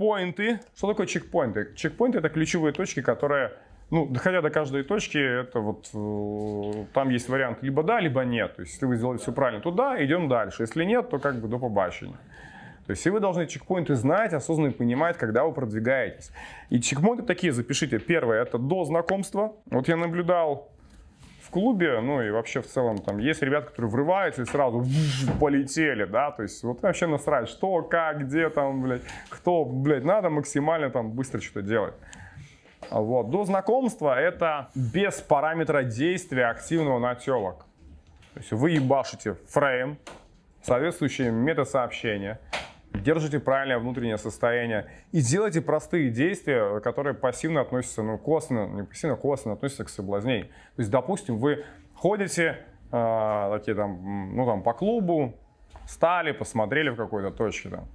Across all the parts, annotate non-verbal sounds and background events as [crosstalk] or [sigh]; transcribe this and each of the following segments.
чекпоинты. Что такое чекпоинты? Чекпоинты это ключевые точки, которые, ну, доходя до каждой точки, это вот э, там есть вариант либо да, либо нет. То есть, если вы сделали все правильно, то да, идем дальше. Если нет, то как бы до побачення. То есть, и вы должны чекпоинты знать, осознанно понимать, когда вы продвигаетесь. И чекпоинты такие, запишите. Первое, это до знакомства. Вот я наблюдал в клубе, ну и вообще в целом там есть ребята, которые врываются и сразу полетели, да, то есть вот вообще насрать, что, как, где там, блядь, кто, блядь, надо максимально там быстро что-то делать. Вот. До знакомства это без параметра действия активного на телок. То есть вы ебашите фрейм, соответствующие метасообщения, держите правильное внутреннее состояние и делайте простые действия, которые пассивно относятся, ну, косвенно, не пассивно, а косвенно относятся к соблазнению. То есть, допустим, вы ходите э, такие там, ну, там, по клубу, стали, посмотрели в какой-то точке там.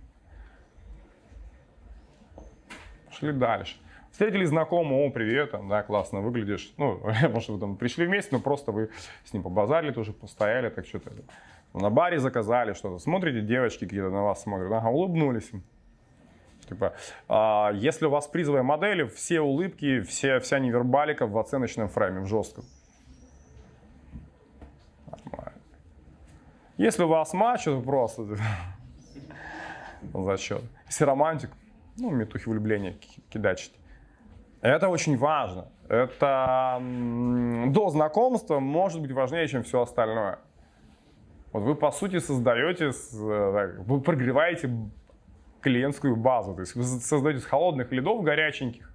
Шли дальше. Встретили знакомого, о, привет, там, да, классно выглядишь. Ну, [laughs] может, вы там пришли вместе, но просто вы с ним побазарили тоже, постояли, так что-то на баре заказали что-то, смотрите, девочки какие-то на вас смотрят, ага, улыбнулись. Типа, а, если у вас призовые модели, все улыбки, все, вся невербалика в оценочном фрейме, в жестком. Если у вас матч, то просто [laughs] зачет. Если романтик, ну, метухи влюбления кидачить. Это очень важно. Это до знакомства может быть важнее, чем все остальное. Вот вы, по сути, создаете, э, вы прогреваете клиентскую базу. То есть вы создаете с холодных лидов горяченьких.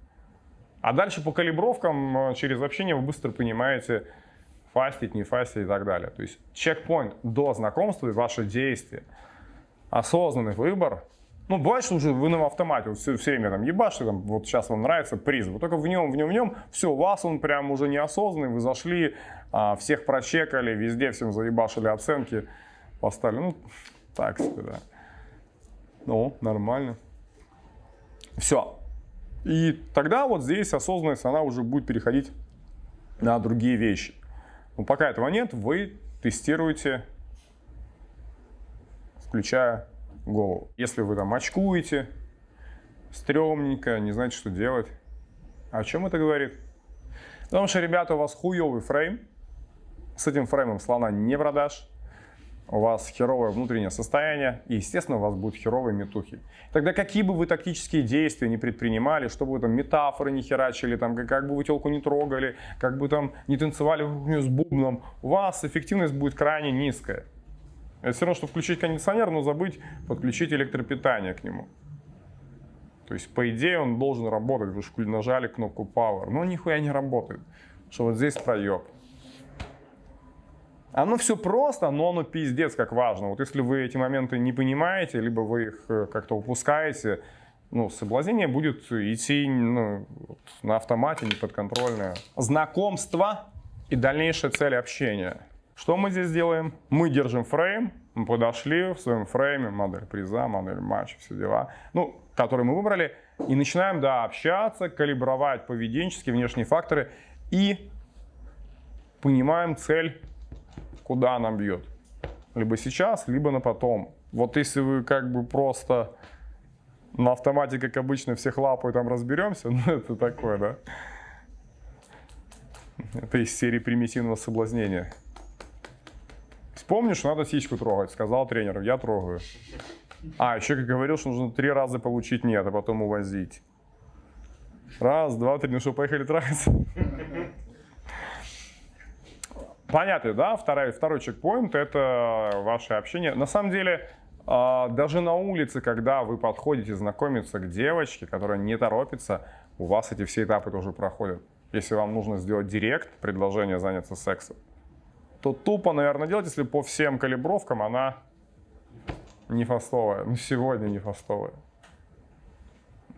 А дальше по калибровкам э, через общение вы быстро понимаете, фастить, не фастить и так далее. То есть чекпоинт до знакомства и ваше действие. Осознанный выбор ну, что уже вы на автомате все, все время там ебашите, там, вот сейчас вам нравится приз, вот только в нем, в нем, в нем, все, вас он прям уже неосознанный, вы зашли, а, всех прочекали, везде всем заебашили оценки, поставили, ну, так себе, да. Ну, нормально. Все. И тогда вот здесь осознанность, она уже будет переходить на другие вещи. Но пока этого нет, вы тестируете, включая голову. Если вы там очкуете, стрёмненько, не знаете, что делать. О чем это говорит? Потому что, ребята, у вас хуёвый фрейм. С этим фреймом слона не продашь. У вас херовое внутреннее состояние, и, естественно, у вас будут херовые метухи. Тогда какие бы вы тактические действия не предпринимали, чтобы вы там метафоры не херачили, там, как бы вы телку не трогали, как бы там не танцевали с бубном, у вас эффективность будет крайне низкая. Это все равно, что включить кондиционер, но забыть подключить электропитание к нему. То есть, по идее, он должен работать. Вы же нажали кнопку Power, но нихуя не работает. Что вот здесь проеб. Оно все просто, но оно пиздец как важно. Вот если вы эти моменты не понимаете, либо вы их э, как-то упускаете, ну, соблазнение будет идти ну, на автомате, неподконтрольное. Знакомство и дальнейшая цель общения. Что мы здесь делаем? Мы держим фрейм, мы подошли в своем фрейме, модель приза, модель матча, все дела, ну, которые мы выбрали, и начинаем, да, общаться, калибровать поведенческие внешние факторы и понимаем цель, куда она бьет. Либо сейчас, либо на потом. Вот если вы как бы просто на автомате, как обычно, всех лапают, там разберемся, [laughs] ну это такое, да? Это из серии примитивного соблазнения. Помнишь, надо сиську трогать, сказал тренер, я трогаю. А, еще как говорил, что нужно три раза получить нет, а потом увозить. Раз, два, три, ну что, поехали трахаться? Понятно, да? Второй, второй чекпоинт – это ваше общение. На самом деле, а, даже на улице, когда вы подходите знакомиться к девочке, которая не торопится, у вас эти все этапы тоже проходят. Если вам нужно сделать директ, предложение заняться сексом, то тупо, наверное, делать, если по всем калибровкам она не фастовая. Ну, сегодня не фастовая.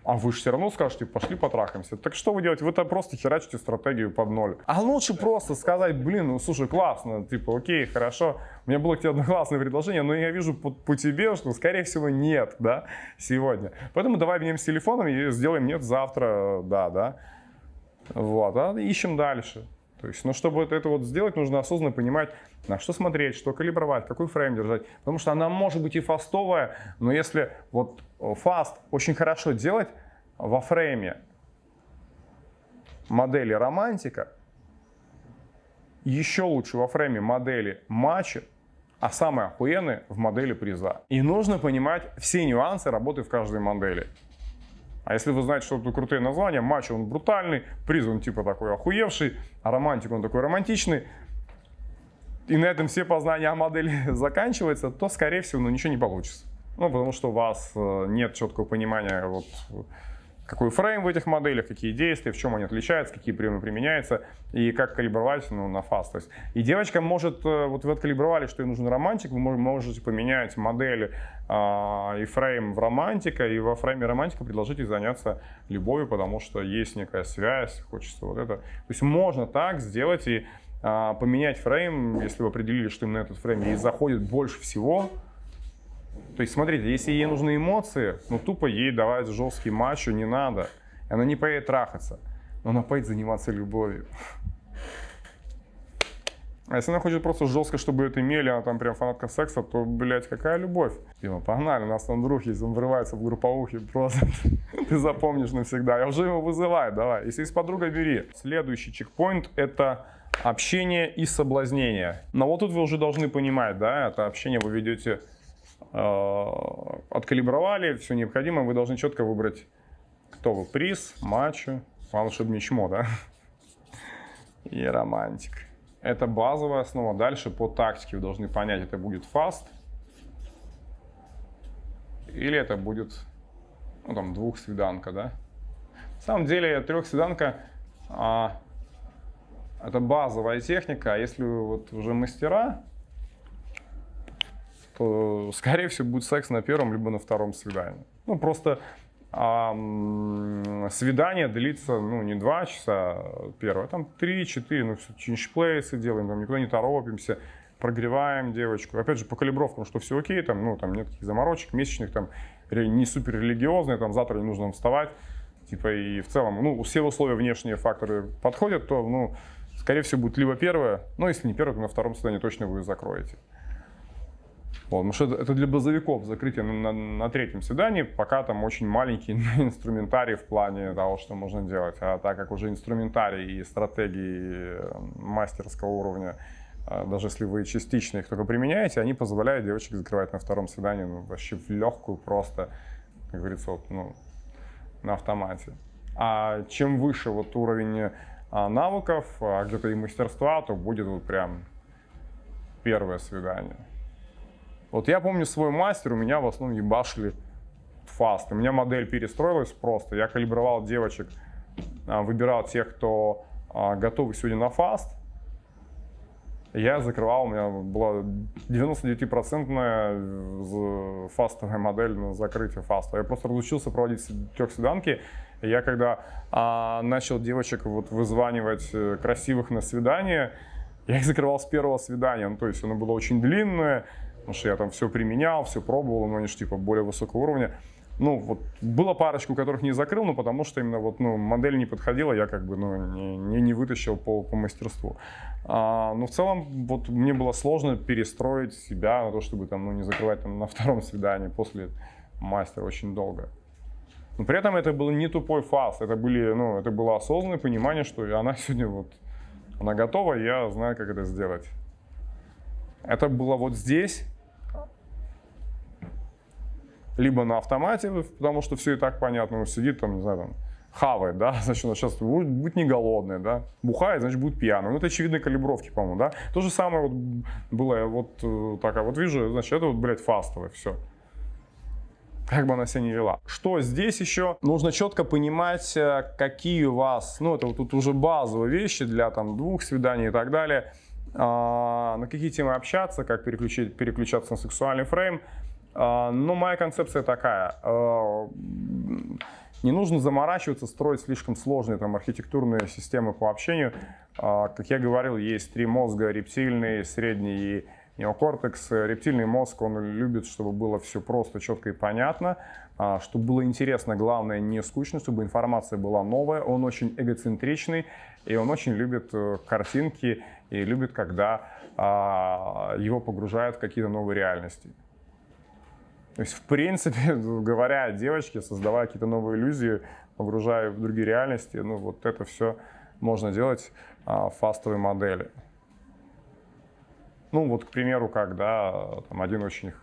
А вы же все равно скажете, пошли потрахаемся. Так что вы делаете? Вы-то просто херачите стратегию под ноль. А лучше просто сказать, блин, ну слушай, классно, типа, окей, хорошо. У меня было к тебе одно классное предложение, но я вижу по, по тебе, что, скорее всего, нет, да, сегодня. Поэтому давай обменяемся телефоном и сделаем нет завтра, да, да. Вот, а ищем дальше. То есть, но чтобы это вот сделать, нужно осознанно понимать, на что смотреть, что калибровать, какой фрейм держать. Потому что она может быть и фастовая, но если вот Fast очень хорошо делать во фрейме модели романтика, еще лучше во фрейме модели матча, а самое охуенное в модели приза. И нужно понимать все нюансы работы в каждой модели. А если вы знаете, что это крутые названия, матч он брутальный, приз он типа такой охуевший, а романтик он такой романтичный, и на этом все познания о модели [laughs] заканчиваются, то, скорее всего, ну, ничего не получится. Ну, потому что у вас э, нет четкого понимания, вот, какой фрейм в этих моделях, какие действия, в чем они отличаются, какие приемы применяются и как калибровать ну, на fast. и девочка может, э, вот вы откалибровали, что ей нужен романтик, вы можете поменять модель а, и фрейм в романтика, и во фрейме романтика предложить ей заняться любовью, потому что есть некая связь, хочется вот это. То есть можно так сделать и а, поменять фрейм, если вы определили, что именно этот фрейм ей заходит больше всего, то есть, смотрите, если ей нужны эмоции, ну тупо ей давать жесткий матч не надо. Она не поедет трахаться, но она поедет заниматься любовью. А если она хочет просто жестко, чтобы это имели, она там прям фанатка секса, то, блядь, какая любовь? Дима, погнали, у нас там друг есть, он врывается в групповухи, просто [laughs] ты запомнишь навсегда. Я уже его вызываю, давай. Если есть подруга, бери. Следующий чекпоинт – это общение и соблазнение. Но вот тут вы уже должны понимать, да, это общение вы ведете откалибровали, все необходимое, вы должны четко выбрать, кто вы, приз, матчу, волшебный чмо, да, и романтик. Это базовая основа. Дальше по тактике вы должны понять, это будет фаст или это будет, ну там, двухсвиданка, да. На самом деле трехсвиданка а, это базовая техника, а если вот уже мастера, то, [laughs] скорее всего, будет секс на первом либо на втором свидании. Ну, просто а, свидание длится, ну, не два часа первое, а там три-четыре, ну, все, чинчплейсы делаем, там никуда не торопимся, прогреваем девочку. Опять же, по калибровкам, что все окей, там, ну, там нет таких заморочек месячных, там, не супер религиозные, там, завтра не нужно вставать, типа, и в целом, ну, все условия внешние факторы подходят, то, ну, скорее всего, будет либо первое, но если не первое, то на втором свидании точно вы закроете. Вот, потому что это для базовиков закрытие на, на, на третьем свидании, пока там очень маленький [laughs] инструментарий в плане того, что можно делать. А так как уже инструментарий и стратегии э, мастерского уровня, э, даже если вы частично их только применяете, они позволяют девочек закрывать на втором свидании ну, вообще в легкую, просто, как говорится, вот, ну, на автомате. А чем выше вот уровень а, навыков, а где-то и мастерства, то будет вот прям первое свидание. Вот я помню свой мастер, у меня в основном ебашили fast. У меня модель перестроилась просто. Я калибровал девочек, а, выбирал тех, кто а, готовы сегодня на fast. Я закрывал, у меня была 99% фастовая модель на закрытие фаста. Я просто разучился проводить трехсвиданки. Я когда а, начал девочек вот вызванивать э, красивых на свидание, я их закрывал с первого свидания. Ну, то есть оно было очень длинное, Потому что я там все применял, все пробовал, но они же типа более высокого уровня. Ну, вот было парочку, которых не закрыл, но потому что именно вот, ну, модель не подходила, я как бы, ну, не, не, не вытащил по, по мастерству. А, но в целом, вот мне было сложно перестроить себя на то, чтобы там, ну, не закрывать там на втором свидании после мастера очень долго. Но при этом это был не тупой фаз, это, были, ну, это было осознанное понимание, что она [laughs] сегодня вот, она готова, я знаю, как это сделать. Это было вот здесь, либо на автомате, потому что все и так понятно, он сидит там, не знаю, там, хавает, да, [laughs] значит, он сейчас будет, будет не голодный, да, бухает, значит, будет пьяный. Ну, это очевидные калибровки, по-моему, да. То же самое вот было, вот э, такая вот вижу, значит, это вот, блядь, фастовое, все. Как бы она себя не вела. Что здесь еще? Нужно четко понимать, э, какие у вас, ну, это вот тут уже базовые вещи для там двух свиданий и так далее, а, на какие темы общаться, как переключить, переключаться на сексуальный фрейм, а, ну, моя концепция такая. А, не нужно заморачиваться, строить слишком сложные там, архитектурные системы по общению. А, как я говорил, есть три мозга, рептильный, средний и неокортекс. Рептильный мозг, он любит, чтобы было все просто, четко и понятно, чтобы было интересно, главное, не скучно, чтобы информация была новая. Он очень эгоцентричный, и он очень любит э, картинки, и любит, когда его погружают в какие-то новые реальности. То есть, в принципе, [laughs] говоря о девочке, создавая какие-то новые иллюзии, погружая в другие реальности, ну, вот это все можно делать а, в фастовой модели. Ну, вот, к примеру, как, да, там один очень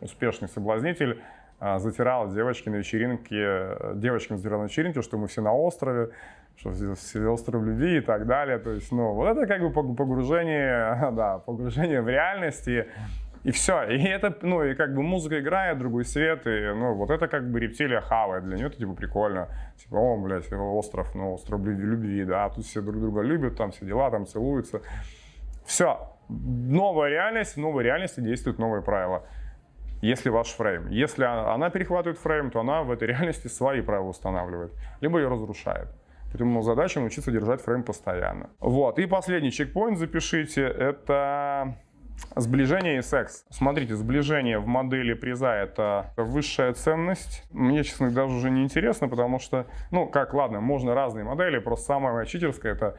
успешный соблазнитель а, затирал девочки на вечеринке, девочкам затирал на вечеринке, что мы все на острове, что все остров любви и так далее. То есть, ну, вот это как бы погружение, [laughs] да, погружение в реальности. И все. И это, ну, и как бы музыка играет, другой свет, и, ну, вот это как бы рептилия хавает. Для нее это, типа, прикольно. Типа, о, блядь, остров, ну, остров любви, да, тут все друг друга любят, там все дела, там целуются. Все. Новая реальность, в новой реальности действуют новые правила. Если ваш фрейм. Если она перехватывает фрейм, то она в этой [laughs] реальности свои правила устанавливает, либо ее разрушает. Поэтому задача научиться держать фрейм постоянно. Вот. И последний чекпоинт запишите. Это Сближение и секс. Смотрите, сближение в модели приза – это высшая ценность. Мне, честно, даже уже не интересно, потому что, ну, как, ладно, можно разные модели, просто самая моя читерская – это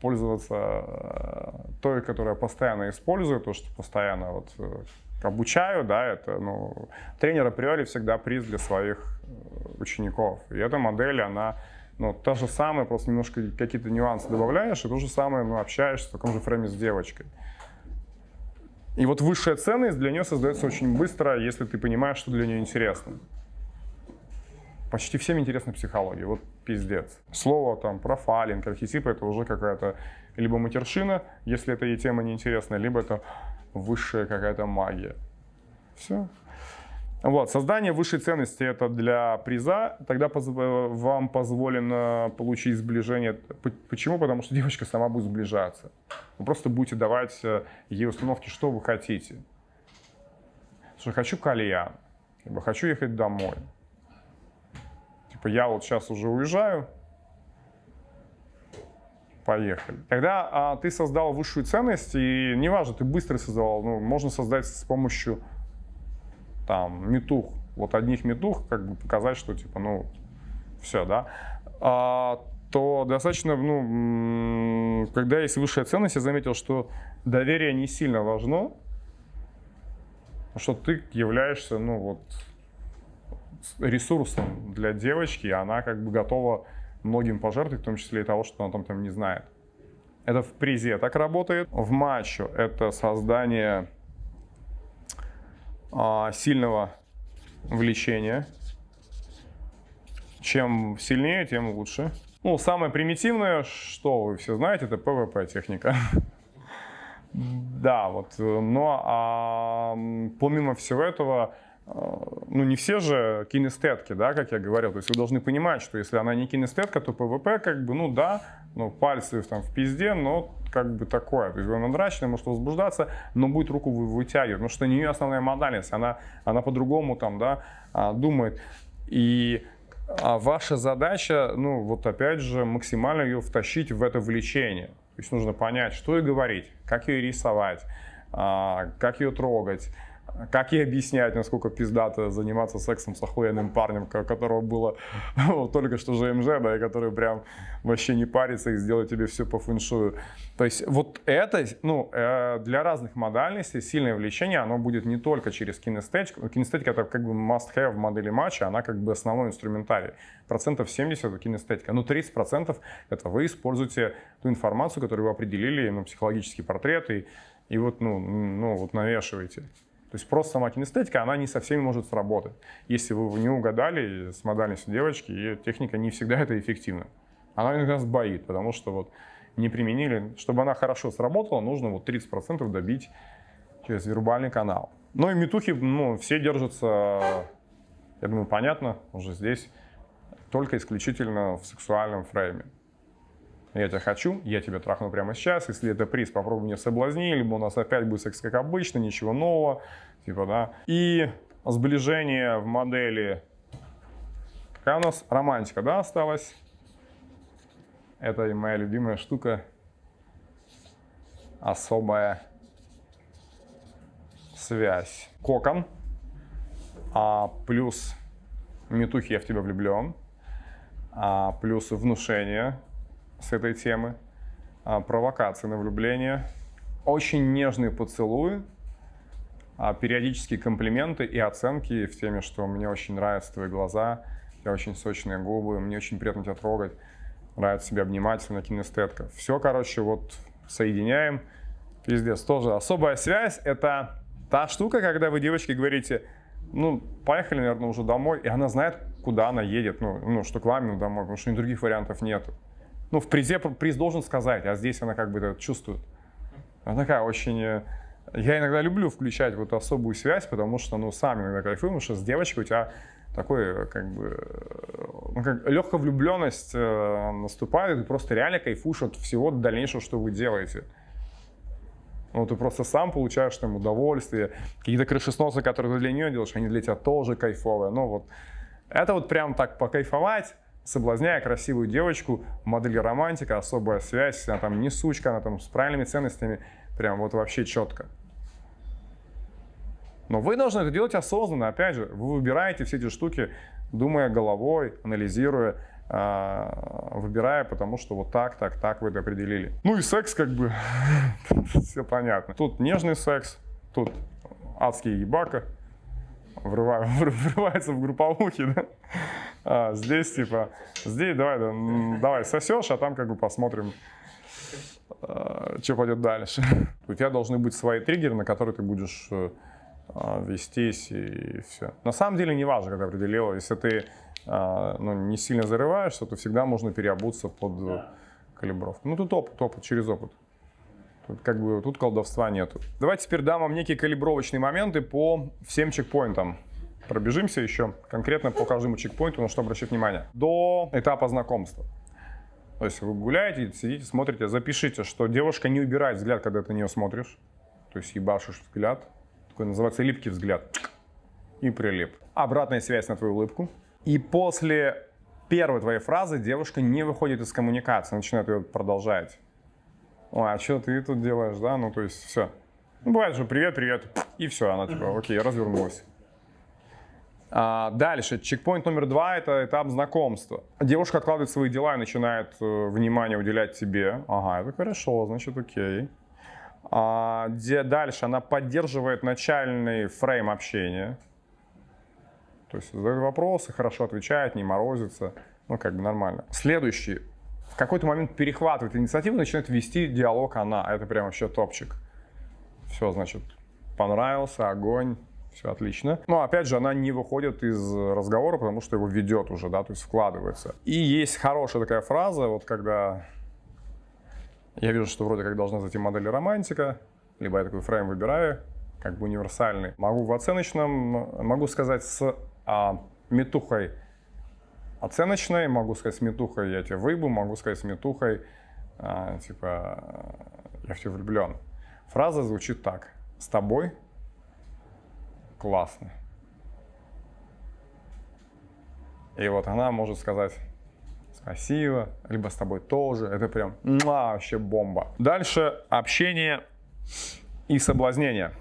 пользоваться э, той, которую я постоянно использую, то, что постоянно вот э, обучаю, да, это, ну, тренер априори всегда приз для своих э, учеников. И эта модель, она, ну, та же самая, просто немножко какие-то нюансы добавляешь, и то же самое, ну, общаешься в таком же фрейме с девочкой. И вот высшая ценность для нее создается очень быстро, если ты понимаешь, что для нее интересно. Почти всем интересна психология, вот пиздец. Слово там профайлинг, архетипы это уже какая-то либо матершина, если это ей тема неинтересна, либо это высшая какая-то магия. Все. Вот, создание высшей ценности это для приза, тогда поз вам позволено получить сближение. Почему? Потому что девочка сама будет сближаться. Вы просто будете давать э, ей установки, что вы хотите. Что хочу кальян, либо хочу ехать домой. Типа я вот сейчас уже уезжаю, поехали. Когда а, ты создал высшую ценность, и неважно, ты быстро создавал, ну, можно создать с помощью там метух, вот одних метух, как бы показать, что типа, ну, все, да, а, то достаточно, ну, когда есть высшая ценность, я заметил, что доверие не сильно важно, что ты являешься, ну, вот, ресурсом для девочки, и она как бы готова многим пожертвовать, в том числе и того, что она там, там не знает. Это в призе так работает. В матчу это создание сильного влечения. Чем сильнее, тем лучше. Ну, самое примитивное, что вы все знаете, это PvP техника. [laughs] Да, вот. Но а, помимо всего этого, а, ну не все же кинестетки, да, как я говорил. То есть вы должны понимать, что если она не кинестетка, то PvP как бы, ну да, ну пальцы там в пизде, но как бы такое. То есть она драчная, может возбуждаться, но будет руку вытягивать, потому что у нее основная модальность, она, она по-другому там, да, а, думает. И а ваша задача, ну вот опять же, максимально ее втащить в это влечение. То есть нужно понять, что ей говорить, как ее рисовать, а, как ее трогать, как ей объяснять, насколько пиздато заниматься сексом с охуенным парнем, которого было [laughs] только что ЖМЖ, да, и который прям вообще не парится и сделает тебе все по фэншую. То есть вот это, ну, э, для разных модальностей сильное влечение, оно будет не только через кинестетику. Кинестетика это как бы must-have в модели матча, она как бы основной инструментарий. Процентов 70 это кинестетика, но 30 процентов это вы используете ту информацию, которую вы определили, ну, психологический портрет, и, и вот, ну, ну, вот навешиваете. То есть просто сама кинестетика, она не со всеми может сработать. Если вы не угадали с модальностью девочки, и техника не всегда это эффективна. Она иногда сбоит, потому что вот не применили. Чтобы она хорошо сработала, нужно вот 30% добить через вербальный канал. Ну и метухи, ну, все держатся, я думаю, понятно, уже здесь, только исключительно в сексуальном фрейме. Я тебя хочу, я тебя трахну прямо сейчас, если это приз, попробуй меня соблазни, либо у нас опять будет секс как обычно, ничего нового, типа, да. И сближение в модели, какая у нас романтика, да, осталась? Это моя любимая штука, особая связь. Кокон, а плюс метухи я в тебя влюблен, а плюс внушение с этой темы, а провокации на влюбление, очень нежные поцелуи, а, периодические комплименты и оценки в теме, что мне очень нравятся твои глаза, тебя очень сочные губы, мне очень приятно тебя трогать, нравится себя обнимать на кинестетка. Все, короче, вот соединяем. Пиздец, тоже особая связь – это та штука, когда вы девочки говорите, ну, поехали, наверное, уже домой, и она знает, куда она едет, ну, ну что к вам ну, домой, потому что других вариантов нет. Ну, в призе приз должен сказать, а здесь она как бы это чувствует. Она такая очень э, я иногда люблю включать вот особую связь, потому что, ну, сам иногда кайфую, потому что с девочкой у тебя такой, как бы, ну, как легкая влюбленность э, наступает, и ты просто реально кайфуешь от всего дальнейшего, что вы делаете. Ну, ты просто сам получаешь там удовольствие. Какие-то крышесносы, которые ты для нее делаешь, они для тебя тоже кайфовые. Ну, вот. Это вот прям так покайфовать, соблазняя красивую девочку, модели романтика, особая связь, она там не сучка, она там с правильными ценностями, прям вот вообще четко. Но вы должны это делать осознанно, опять же, вы выбираете все эти штуки, думая головой, анализируя, а, выбирая, потому что вот так, так, так вы это определили. Ну и секс как бы, [laughs] все понятно. Тут нежный секс, тут адский ебака, [laughs] врывается в групповухи, да? А, здесь типа, здесь давай, да, давай сосешь, а там как бы посмотрим, а, что пойдет дальше. У тебя должны быть свои триггеры, на которые ты будешь э, а, вестись и все. На самом деле не важно, как ты определила. Если ты а, ну, не сильно зарываешься, то всегда можно переобуться под калибровку. Ну тут опыт, опыт, через опыт. Как бы тут колдовства нету. Давайте теперь дам вам некие калибровочные моменты по всем чекпоинтам. Пробежимся еще конкретно по каждому чекпоинту, на что обращать внимание. До этапа знакомства. То есть вы гуляете, сидите, смотрите, запишите, что девушка не убирает взгляд, когда ты на нее смотришь. То есть ебашишь взгляд, такой называется липкий взгляд. И прилип. Обратная связь на твою улыбку. И после первой твоей фразы девушка не выходит из коммуникации, начинает ее продолжать. Ой, а что ты тут делаешь, да? Ну, то есть все. Ну, бывает же привет, привет, и все, она типа, окей, развернулась. А, дальше, чекпоинт номер два – это этап знакомства. Девушка откладывает свои дела и начинает э, внимание уделять тебе. Ага, это хорошо, значит, окей. А, где дальше она поддерживает начальный фрейм общения. То есть задает вопросы, хорошо отвечает, не морозится. Ну, как бы нормально. Следующий. В какой-то момент перехватывает инициативу, начинает вести диалог она. Это прям вообще топчик. Все, значит, понравился, огонь, все отлично. Но опять же, она не выходит из разговора, потому что его ведет уже, да, то есть вкладывается. И есть хорошая такая фраза, вот когда я вижу, что вроде как должна зайти модель романтика, либо я такой фрейм выбираю, как бы универсальный. Могу в оценочном, могу сказать с а, метухой оценочной, могу сказать с метухой я тебе выебу, могу сказать с метухой, а, типа, я в тебя влюблен. Фраза звучит так. С тобой классно. И вот она может сказать, спасибо, либо с тобой тоже. Это прям муа, вообще бомба. Дальше общение и соблазнение.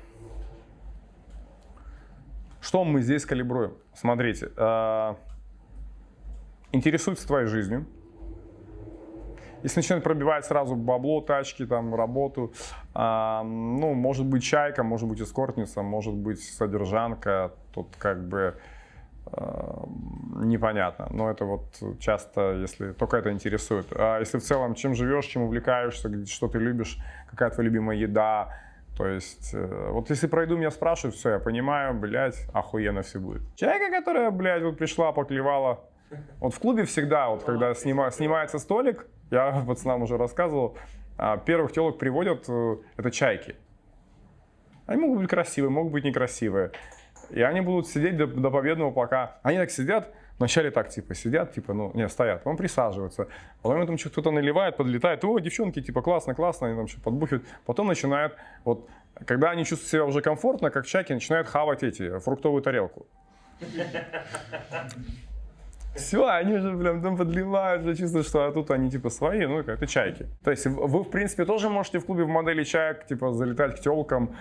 Что мы здесь калибруем? Смотрите, э, интересуется твоей жизнью. Если начинает пробивать сразу бабло, тачки, там, работу, э, ну, может быть чайка, может быть эскортница, может быть содержанка, тут как бы Эм, непонятно. Но это вот часто, если только это интересует. А если в целом, чем живешь, чем увлекаешься, что ты любишь, какая твоя любимая еда, то есть, э, вот если пройду, меня спрашивают, все, я понимаю, блядь, охуенно все будет. Человека, которая, блядь, вот пришла, поклевала. Вот в клубе всегда, вот когда снима, снимается столик, я [laughs] пацанам уже рассказывал, а, первых телок приводят, э, это чайки. Они могут быть красивые, могут быть некрасивые. И они будут сидеть до, до победного, пока... Они так сидят, вначале так, типа, сидят, типа, ну, не, стоят, потом присаживаются. Потом там что-то наливает, подлетает. О, девчонки, типа, классно, классно, они там что-то подбухивают. Потом начинают, вот, когда они чувствуют себя уже комфортно, как чайки, начинают хавать эти, фруктовую тарелку. [laughs] Все, они уже прям там подливают, уже чувствуют, что а тут они типа свои, ну это чайки. То есть вы, в принципе, тоже можете в клубе в модели чаек, типа, залетать к телкам,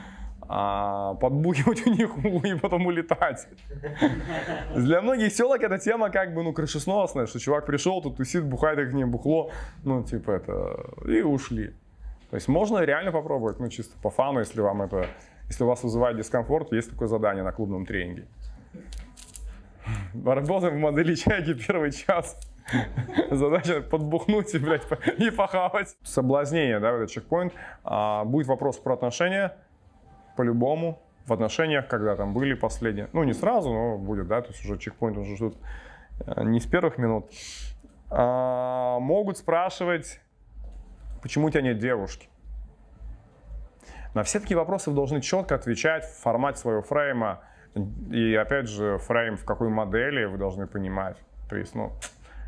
а, подбухивать у них [laughs] и потом улетать. Для многих селок эта тема как бы, ну, крышесносная, что чувак пришел, тут тусит, бухает их не бухло, ну, типа это, и ушли. То есть можно реально попробовать, ну, чисто по фану, если вам это Если у вас вызывает дискомфорт, есть такое задание на клубном тренинге. Работаем в модели чайки первый час. Задача подбухнуть и, блядь, и похавать. Соблазнение, да, этот чекпоинт. А, будет вопрос про отношения, по-любому, в отношениях, когда там были последние. Ну, не сразу, но будет, да, то есть уже чекпоинт уже ждут э, не с первых минут. А, могут спрашивать, почему у тебя нет девушки. На все такие вопросы вы должны четко отвечать в формате своего фрейма. И опять же, фрейм в какой модели вы должны понимать. То есть, ну,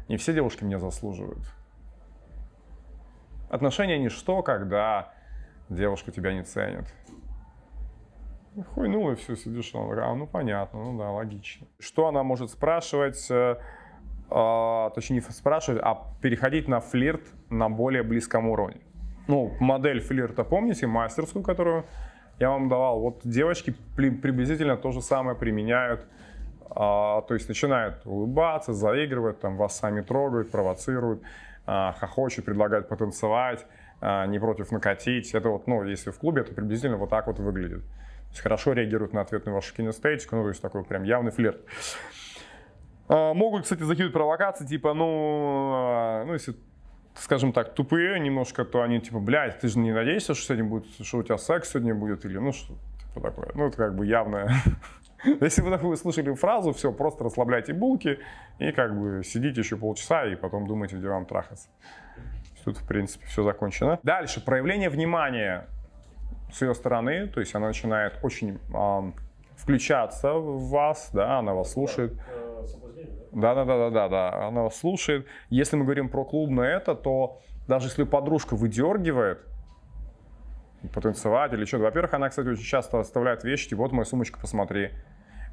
не все девушки меня заслуживают. Отношения ничто, когда девушка тебя не ценит. Хуйнула и все, сидишь, она а, ну понятно, ну да, логично. Что она может спрашивать, э, э, точнее не спрашивать, а переходить на флирт на более близком уровне. Ну, модель флирта, помните, мастерскую, которую я вам давал? Вот девочки приблизительно то же самое применяют а, то есть начинают улыбаться, заигрывать, там, вас сами трогают, провоцируют, а, хохочут, предлагают потанцевать, а, не против накатить. Это вот, ну, если в клубе, это приблизительно вот так вот выглядит. То есть хорошо реагируют на ответную вашу кинестетику, ну, то есть такой прям явный флирт. Могут, кстати, закидывать провокации, типа, ну, ну, если скажем так, тупые немножко, то они типа, блядь, ты же не надеешься, что сегодня будет, что у тебя секс сегодня будет, или ну что типа такое. Ну, это как бы явное [laughs] Если вы такую слышали фразу, все, просто расслабляйте булки и как бы сидите еще полчаса и потом думайте, где вам трахаться. Тут, в принципе, все закончено. Дальше, проявление внимания с ее стороны, то есть она начинает очень э, включаться в вас, да, она вас слушает. Да, да, да, да, да, да, она вас слушает. Если мы говорим про клубное это, то даже если подружка выдергивает, потанцевать или что-то. Во-первых, она, кстати, очень часто оставляет вещи, типа, вот моя сумочка, посмотри.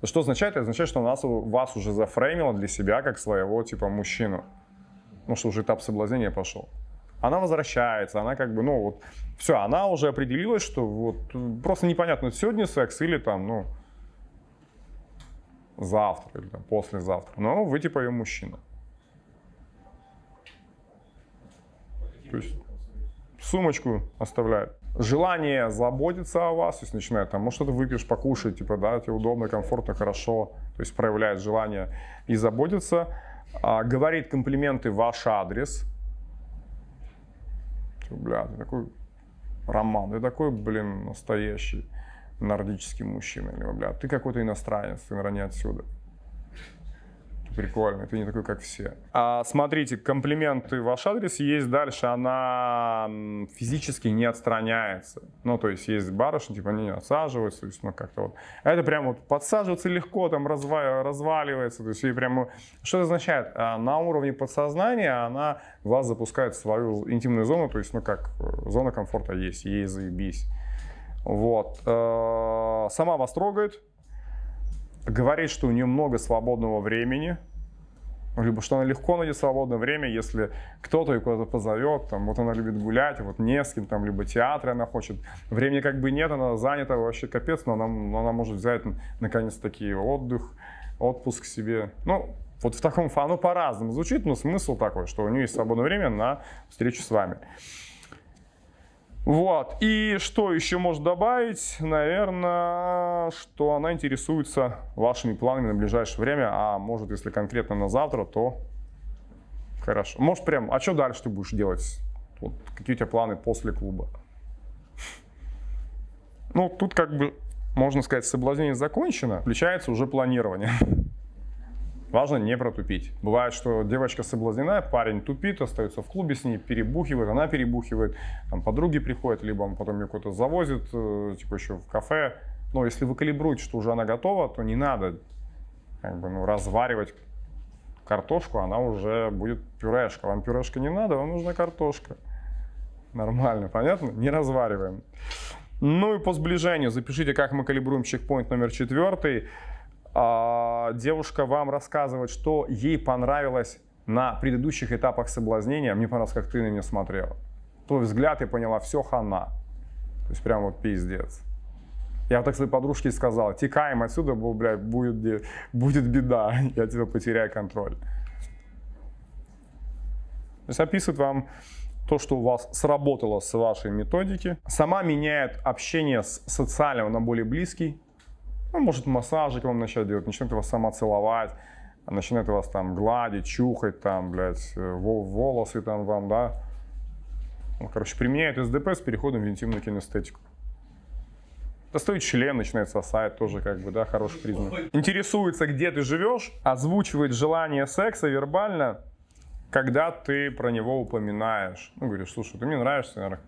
Что означает? Это означает, что нас, вас уже зафреймила для себя как своего типа мужчину. Ну, что уже этап соблазнения пошел. Она возвращается, она как бы, ну вот, все, она уже определилась, что вот просто непонятно, сегодня секс или там, ну, завтра или там, послезавтра. Но вы типа ее мужчина. То есть сумочку оставляет. Желание заботиться о вас, то есть начинает там, может, что-то выпьешь, покушать, типа, да, тебе удобно, комфортно, хорошо, то есть проявляет желание и заботиться, а, говорит комплименты ваш адрес, бля, ты такой роман, ты такой, блин, настоящий нордический мужчина, или, бля, ты какой-то иностранец, ты, наверное, не отсюда прикольно, ты не такой, как все. А, смотрите, комплименты в ваш адрес есть дальше, она физически не отстраняется. Ну, то есть есть барышни, типа они не отсаживаются, то есть, ну, как-то вот. А это прям вот подсаживаться легко, там разва разваливается, то есть ей прям... Что это означает? А, на уровне подсознания она вас запускает в свою интимную зону, то есть, ну, как, э, зона комфорта есть, ей заебись. Вот. Э, сама вас трогает, говорит, что у нее много свободного времени, либо что она легко найдет свободное время, если кто-то ее куда-то позовет, там, вот она любит гулять, вот не с кем, там, либо театр она хочет. Времени как бы нет, она занята вообще капец, но она, но она может взять наконец-таки отдых, отпуск себе. Ну, вот в таком, оно по-разному звучит, но смысл такой, что у нее есть свободное время на встречу с вами. Вот. И что еще можно добавить? Наверное, что она интересуется вашими планами на ближайшее время, а может, если конкретно на завтра, то хорошо. Может, прям, а что дальше ты будешь делать? Вот, какие у тебя планы после клуба? Ну, тут как бы, можно сказать, соблазнение закончено, включается уже планирование. Важно не протупить. Бывает, что девочка соблазнена, парень тупит, остается в клубе с ней, перебухивает, она перебухивает, там подруги приходят, либо он потом ее куда-то завозит, э, типа еще в кафе. Но если вы калибруете, что уже она готова, то не надо как бы, ну, разваривать картошку, она уже будет пюрешка. Вам пюрешка не надо, вам нужна картошка. Нормально, понятно? Не развариваем. Ну и по сближению запишите, как мы калибруем чекпоинт номер четвертый. А, девушка вам рассказывает, что ей понравилось на предыдущих этапах соблазнения. Мне понравилось, как ты на нее смотрела. Твой взгляд, я поняла, все хана. То есть прям вот пиздец. Я вот так своей подружке сказал, текаем отсюда, блядь, будет, будет беда, [laughs] я тебя потеряю контроль. То есть описывает вам то, что у вас сработало с вашей методики. Сама меняет общение с социального на более близкий. Ну, может массажик вам начать делать, начнет вас сама целовать, начинает вас там гладить, чухать, там, блядь, волосы там вам, да. Ну, короче, применяет СДП с переходом в интимную кинестетику. Достает член, начинает сосать, тоже как бы, да, хороший признак. Интересуется, где ты живешь, озвучивает желание секса вербально, когда ты про него упоминаешь. Ну, говоришь, слушай, ты мне нравишься, наверное,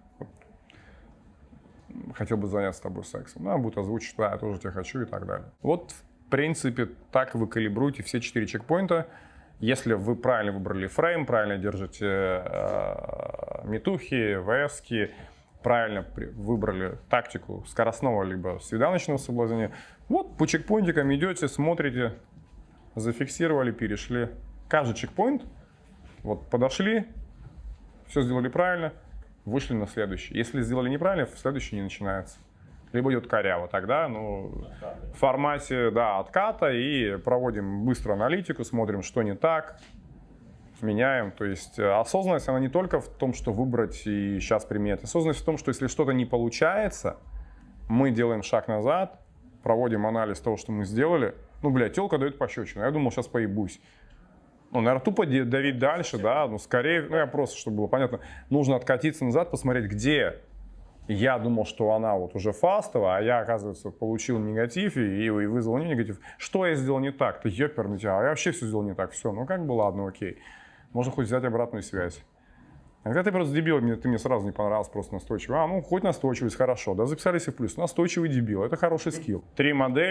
хотел бы заняться с тобой сексом. Ну, будет озвучить, да, я тоже тебя хочу и так далее. Вот, в принципе, так вы калибруете все четыре чекпоинта. Если вы правильно выбрали фрейм, правильно держите э, метухи, ВСки, правильно выбрали тактику скоростного либо свиданочного соблазнения, вот по чекпоинтикам идете, смотрите, зафиксировали, перешли. Каждый чекпоинт, вот подошли, все сделали правильно, вышли на следующий. Если сделали неправильно, следующий не начинается. Либо идет коряво, тогда ну, в формате да, отката и проводим быстро аналитику, смотрим, что не так, меняем. То есть э, осознанность, она не только в том, что выбрать и сейчас применять. Осознанность в том, что если что-то не получается, мы делаем шаг назад, проводим анализ того, что мы сделали. Ну, блядь, телка дает пощечину. Я думал, сейчас поебусь. Ну, наверное, тупо давить дальше, да, ну, скорее, ну, я просто, чтобы было понятно, нужно откатиться назад, посмотреть, где я думал, что она вот уже фастовая, а я, оказывается, получил негатив и, и вызвал не негатив. Что я сделал не так? Ты ёперный тебя, а я вообще все сделал не так. Все, ну как бы ладно, окей можно хоть взять обратную связь. Когда ты просто дебил, мне, ты мне сразу не понравился, просто настойчивый. А, ну, хоть настойчивость, хорошо. Да, записались и в плюс. Настойчивый дебил, это хороший скилл. Три модели.